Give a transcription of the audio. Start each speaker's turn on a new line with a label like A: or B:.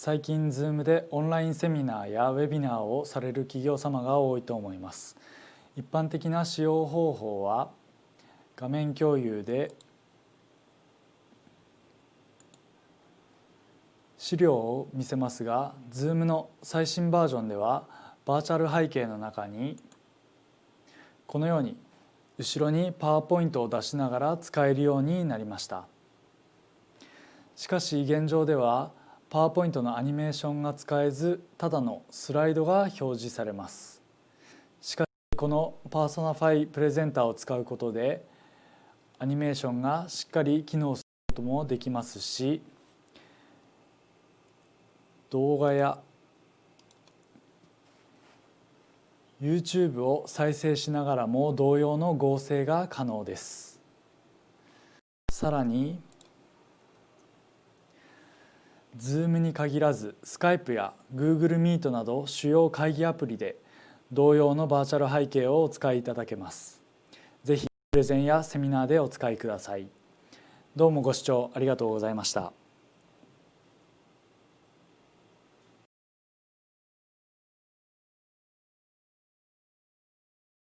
A: 最近 Zoom でオンラインセミナーやウェビナーをされる企業様が多いと思います。一般的な使用方法は画面共有で資料を見せますが Zoom の最新バージョンではバーチャル背景の中にこのように後ろにパワーポイントを出しながら使えるようになりました。しかし現状ではパワーポイントのアニメーションが使えずただのスライドが表示されます。しかしこのパーソナファイプレゼンターを使うことでアニメーションがしっかり機能することもできますし動画や YouTube を再生しながらも同様の合成が可能です。さらに Zoom に限らず Skype や Google Meet など主要会議アプリで同様のバーチャル背景をお使いいただけます。ぜひプレゼンやセミナーでお使いください。どうもご視聴ありがとうございました。